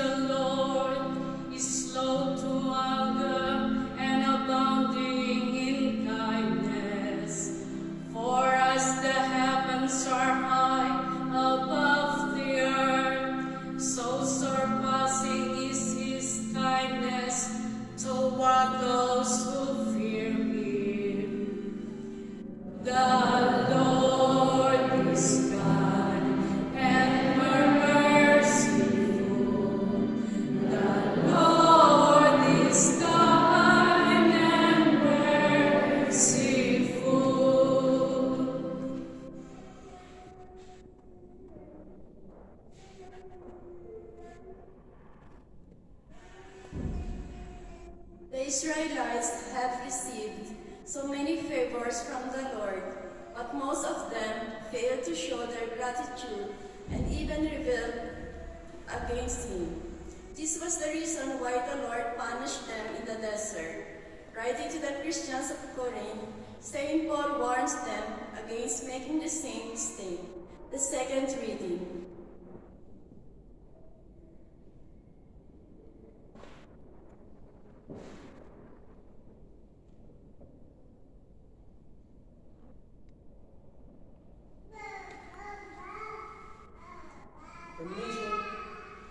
the Lord. Israelites have received so many favors from the Lord, but most of them failed to show their gratitude and even rebelled against him. This was the reason why the Lord punished them in the desert. Writing to the Christians of Corinth, St. Paul warns them against making the same mistake. The second reading. feminismo,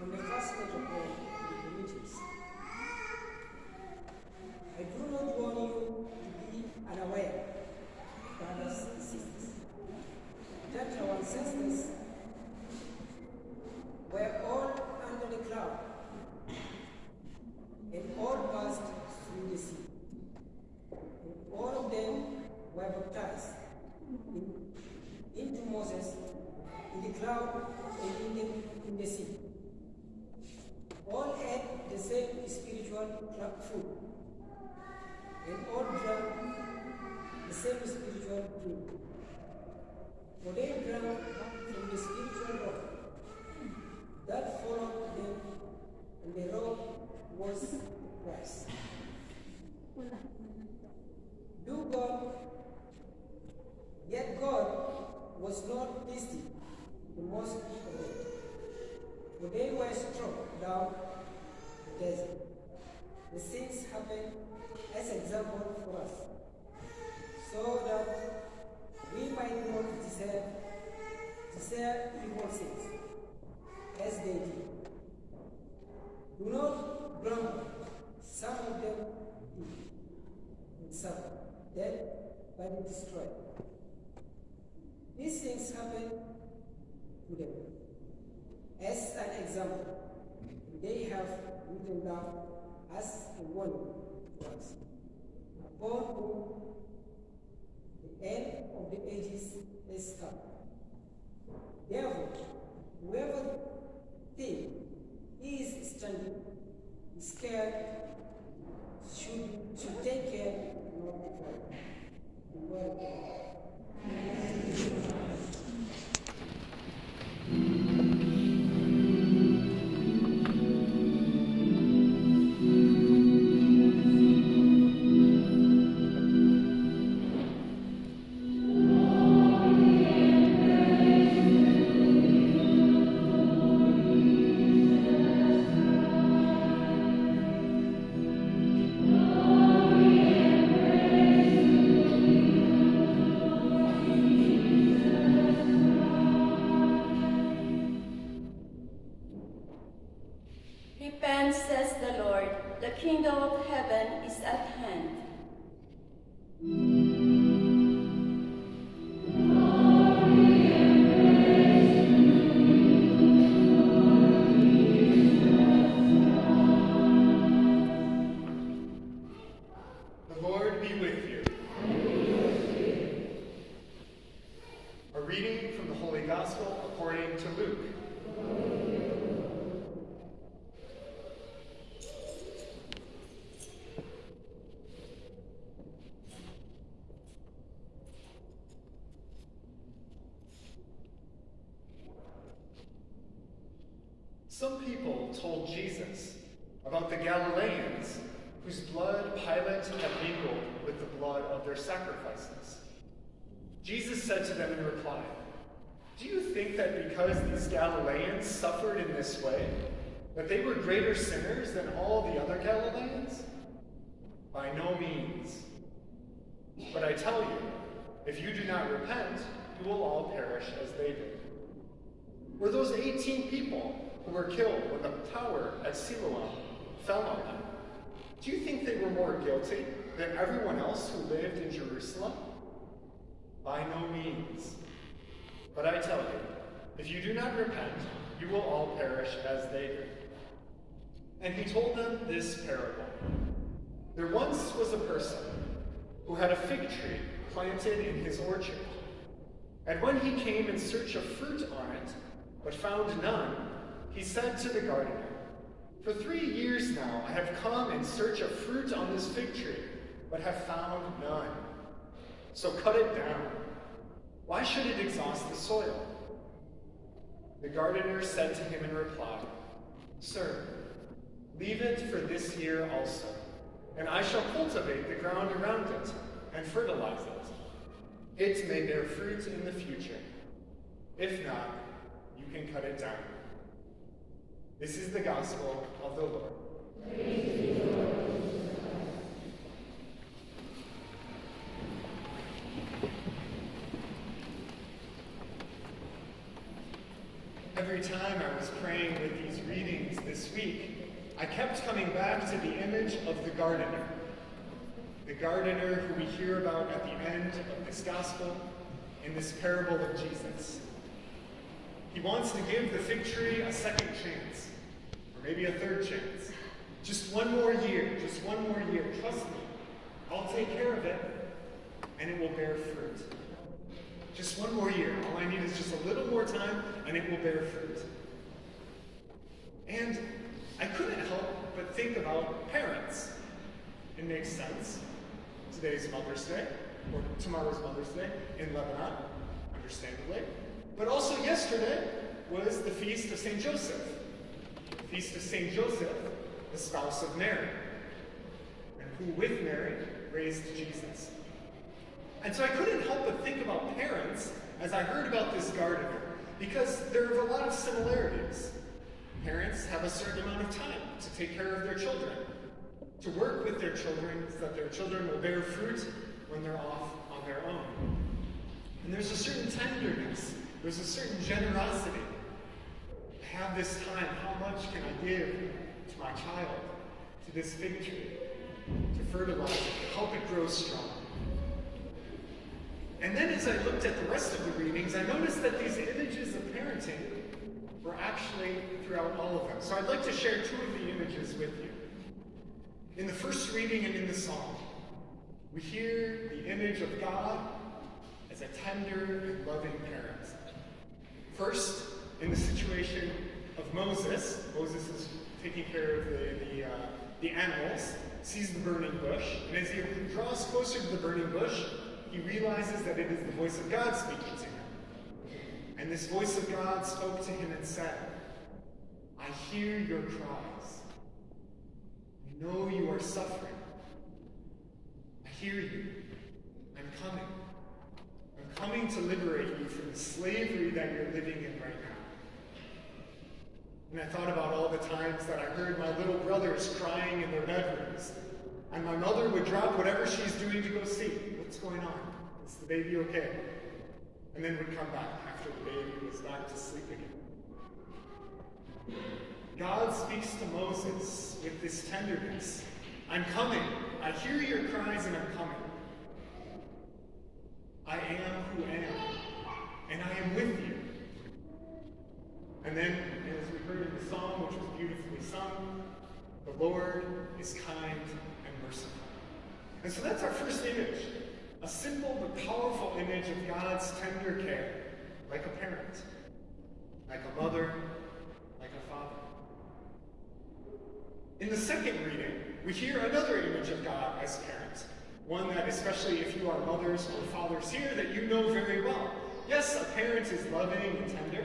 no mercado de Japão, things happen to them. As an example, they have written down as a warning to us. Upon whom the end of the ages is come. Therefore, whoever think he is standing, scared, should, should take care of the world. The world. Some people told Jesus about the Galileans whose blood Pilate had mingled with the blood of their sacrifices. Jesus said to them in reply, Do you think that because these Galileans suffered in this way, that they were greater sinners than all the other Galileans? By no means. But I tell you, if you do not repent, you will all perish as they did. Were those 18 people who were killed when the tower at Siloam fell on them? Do you think they were more guilty than everyone else who lived in Jerusalem? By no means. But I tell you, if you do not repent, you will all perish as they did. And he told them this parable. There once was a person who had a fig tree planted in his orchard. And when he came in search of fruit on it, but found none, he said to the gardener, For three years now I have come in search of fruit on this fig tree, but have found none. So cut it down. Why should it exhaust the soil? The gardener said to him in reply, Sir, leave it for this year also, and I shall cultivate the ground around it and fertilize it. It may bear fruit in the future. If not, you can cut it down. This is the gospel of the Lord. Every time I was praying with these readings this week, I kept coming back to the image of the gardener. The gardener who we hear about at the end of this gospel in this parable of Jesus. He wants to give the fig tree a second chance, maybe a third chance. Just one more year, just one more year. Trust me, I'll take care of it, and it will bear fruit. Just one more year. All I need is just a little more time, and it will bear fruit. And I couldn't help but think about parents. It makes sense. Today's Mother's Day, or tomorrow's Mother's Day in Lebanon, understandably. But also yesterday was the feast of St. Joseph. Feast of St. Joseph, the spouse of Mary, and who with Mary raised Jesus. And so I couldn't help but think about parents as I heard about this gardener, because there are a lot of similarities. Parents have a certain amount of time to take care of their children, to work with their children so that their children will bear fruit when they're off on their own. And there's a certain tenderness, there's a certain generosity. Have this time, how much can I give to my child, to this fig tree, to fertilize it, to help it grow strong? And then as I looked at the rest of the readings, I noticed that these images of parenting were actually throughout all of them. So I'd like to share two of the images with you. In the first reading and in the psalm, we hear the image of God as a tender loving parent. First, in the situation of Moses, Moses is taking care of the, the, uh, the animals, sees the burning bush, and as he draws closer to the burning bush, he realizes that it is the voice of God speaking to him. And this voice of God spoke to him and said, I hear your cries. I know you are suffering. I hear you. I'm coming. I'm coming to liberate you from the slavery that you're living in right now. And I thought about all the times that I heard my little brothers crying in their bedrooms. And my mother would drop whatever she's doing to go see. What's going on? Is the baby okay? And then would come back after the baby was back to sleep again. God speaks to Moses with this tenderness. I'm coming. I hear your cries and I'm coming. I am who I am, and I am with you. And then, as we heard in the song, which was beautifully sung, the Lord is kind and merciful. And so that's our first image a simple but powerful image of God's tender care, like a parent, like a mother, like a father. In the second reading, we hear another image of God as parent, one that, especially if you are mothers or fathers here, that you know very well. Yes, a parent is loving and tender,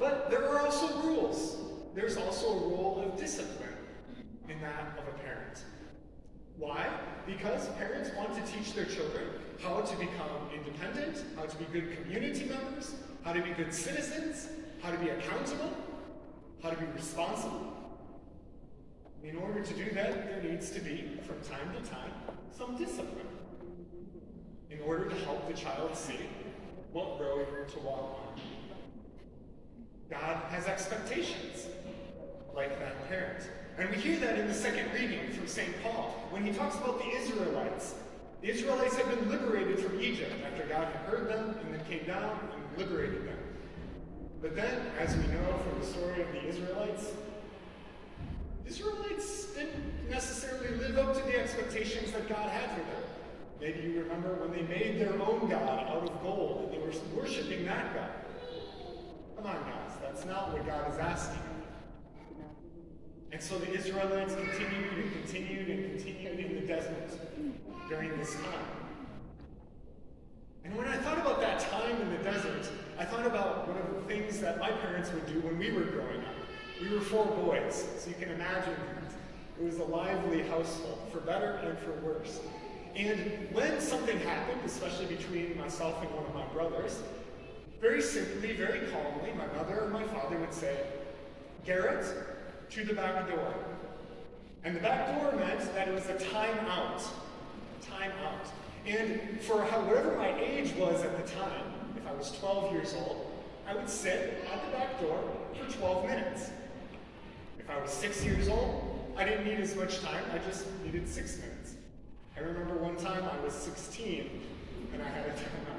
but there are also rules. there's also a role of discipline in that of a parent. Why? Because parents want to teach their children how to become independent, how to be good community members, how to be good citizens, how to be accountable, how to be responsible. In order to do that, there needs to be, from time to time, some discipline in order to help the child see what road to walk on. God has expectations like that parent. And we hear that in the second reading from St. Paul when he talks about the Israelites. The Israelites had been liberated from Egypt after God had heard them and then came down and liberated them. But then, as we know from the story of the Israelites, the Israelites didn't necessarily live up to the expectations that God had for them. Maybe you remember when they made their own God out of gold and they were worshiping that God. Come on, guys, that's not what God is asking. And so the Israelites continued and continued and continued in the desert during this time. And when I thought about that time in the desert, I thought about one of the things that my parents would do when we were growing up. We were four boys, so you can imagine it was a lively household, for better and for worse. And when something happened, especially between myself and one of my brothers, very simply, very calmly, my mother and my father would say, Garrett, to the back door. And the back door meant that it was a time out. Time out. And for how, whatever my age was at the time, if I was 12 years old, I would sit at the back door for 12 minutes. If I was six years old, I didn't need as much time, I just needed six minutes. I remember one time I was 16 and I had a timeout.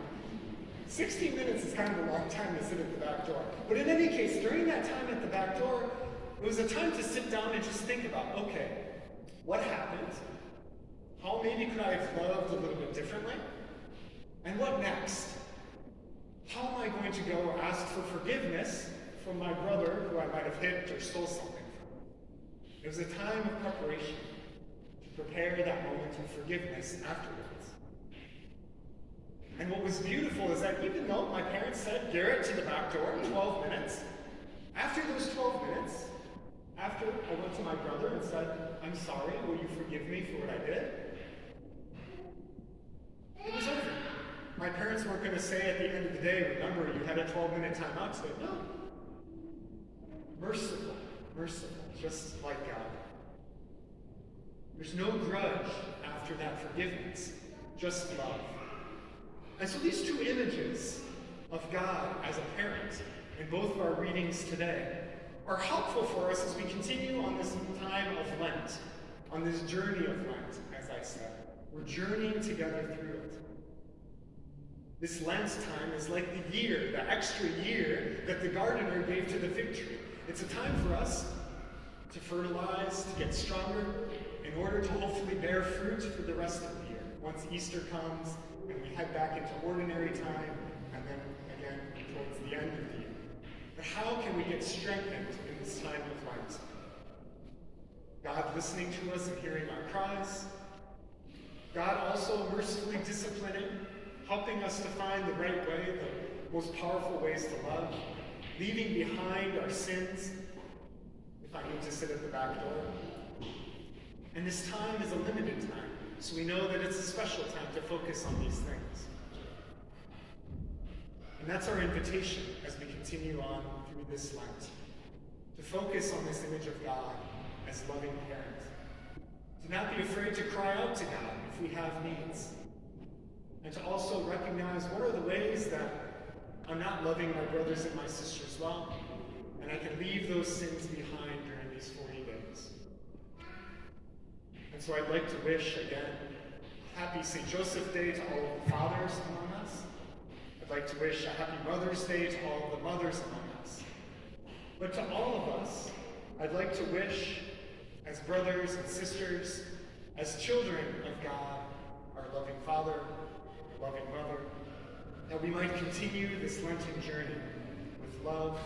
16 minutes is kind of a long time to sit at the back door. But in any case, during that time at the back door, it was a time to sit down and just think about, okay, what happened? How maybe could I have loved a little bit differently? And what next? How am I going to go ask for forgiveness from my brother who I might have hit or stole something from? It was a time of preparation to prepare that moment of forgiveness afterwards. And what was beautiful is that even though my parents said, Garrett to the back door, in 12 minutes, after those 12 minutes, after I went to my brother and said, I'm sorry, will you forgive me for what I did? It was over. My parents weren't going to say at the end of the day, remember, you had a 12 minute timeout today. No. Merciful, merciful, just like God. There's no grudge after that forgiveness, just love. And so these two images of God as a parent in both of our readings today are helpful for us as we continue on this time of Lent, on this journey of Lent, as I said. We're journeying together through it. This Lent time is like the year, the extra year that the gardener gave to the fig tree. It's a time for us to fertilize, to get stronger, in order to hopefully bear fruit for the rest of the year. Once Easter comes and we head back into ordinary time, and then again towards the end of the year. But how can we get strengthened in this time of Lent? God listening to us and hearing our cries. God also mercifully disciplining, helping us to find the right way, the most powerful ways to love, leaving behind our sins if I need to sit at the back door. And this time is a limited time, so we know that it's a special time to focus on these things. And that's our invitation as we continue on through this Lent, to focus on this image of God as loving parent. To not be afraid to cry out to God if we have needs. And to also recognize what are the ways that I'm not loving my brothers and my sisters well, and I can leave those sins behind during these 40 days. So I'd like to wish again, happy St. Joseph Day to all the fathers among us. I'd like to wish a happy Mother's Day to all the mothers among us. But to all of us, I'd like to wish, as brothers and sisters, as children of God, our loving Father, loving Mother, that we might continue this Lenten journey with love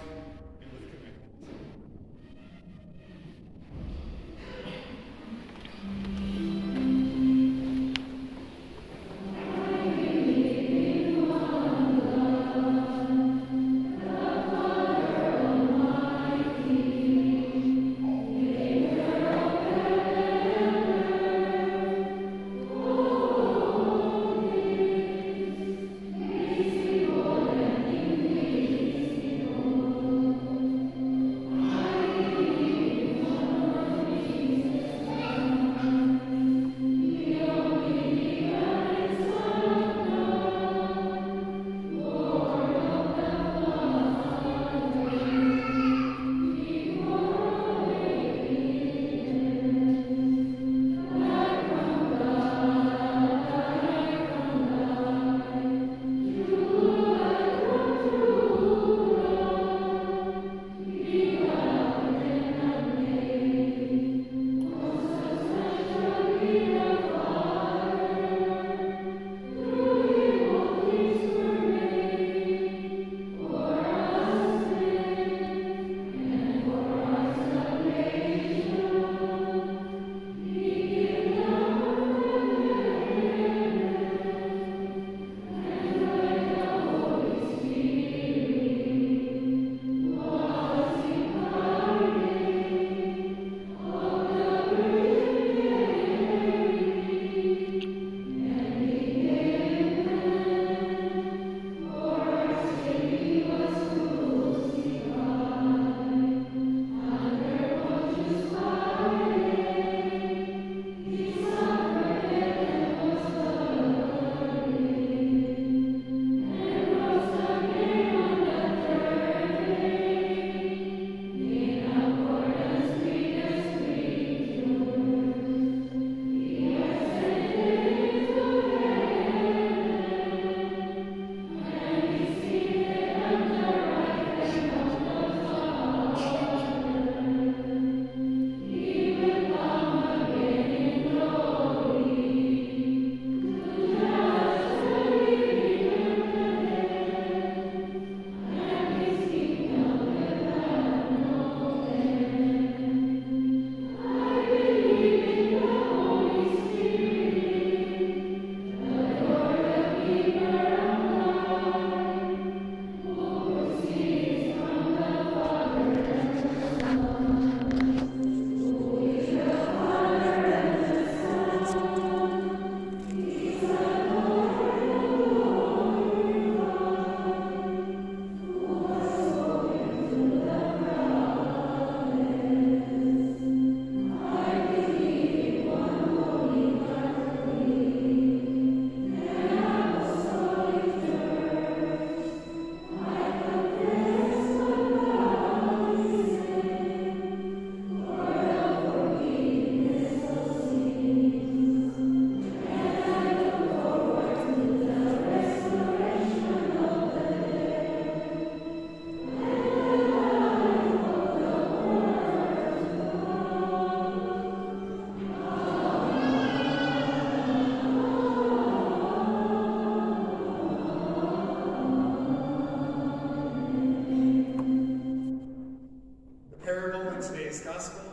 today's gospel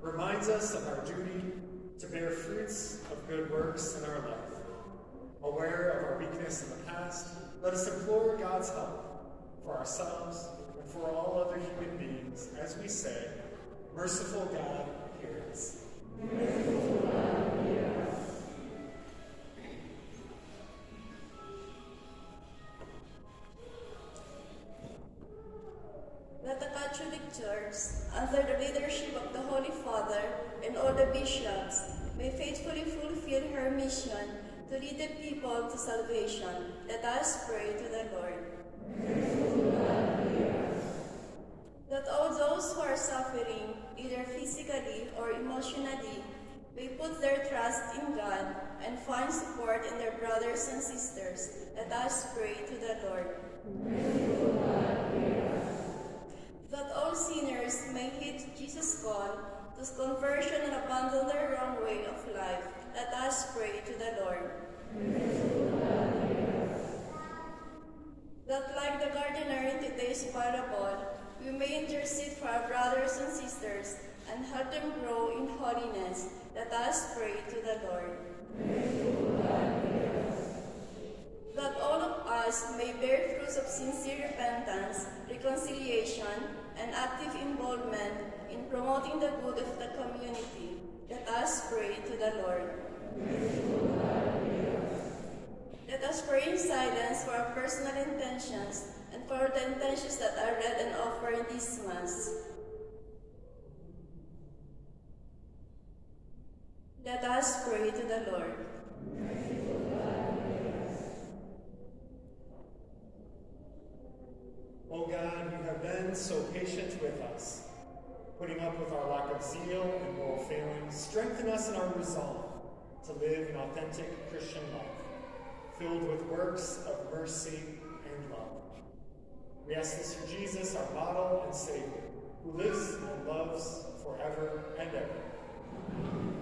reminds us of our duty to bear fruits of good works in our life. Aware of our weakness in the past, let us implore God's help for ourselves and for all other human beings as we say, Merciful God, hear us. Merciful God. Salvation. Let us pray to the Lord. That all those who are suffering, either physically or emotionally, may put their trust in God and find support in their brothers and sisters. Let us pray to the Lord. that all sinners may heed Jesus' call to conversion and abandon their wrong way of life. Let us pray to the Lord. That like the gardener in today's parable, we may intercede for our brothers and sisters and help them grow in holiness. Let us pray to the Lord. that all of us may bear fruits of sincere repentance, reconciliation, and active involvement in promoting the good of the community. Let us pray to the Lord. Let us pray in silence for our personal intentions and for the intentions that are read and offered in this Mass. Let us pray to the Lord. O God, you have been so patient with us, putting up with our lack of zeal and moral failings. Strengthen us in our resolve to live an authentic Christian life, filled with works of mercy and love. We ask this through Jesus, our model and Savior, who lives and loves forever and ever.